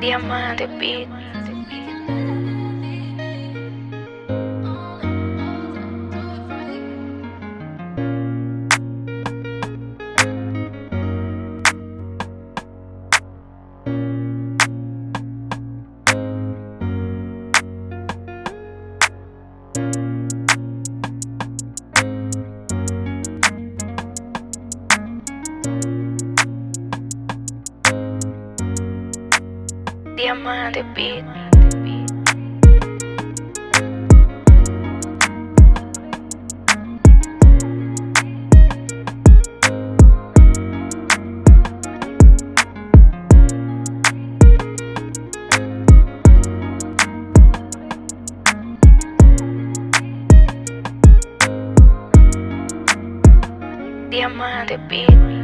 Diamante Beat. Diamante Beat. Diamante Beat.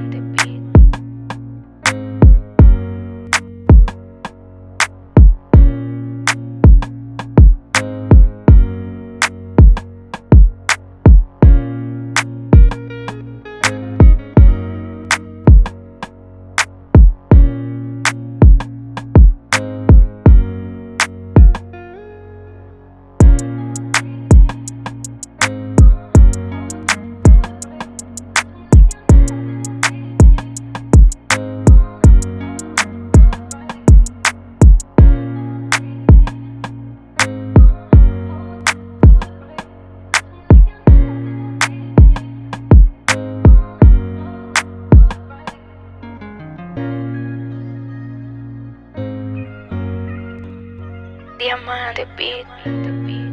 Diamante Beat.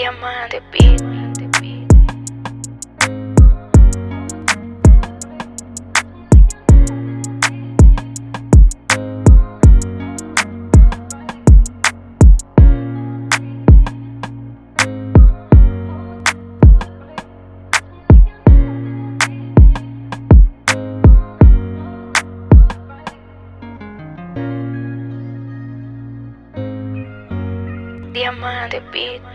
Diamante Beat. Diamante Beat.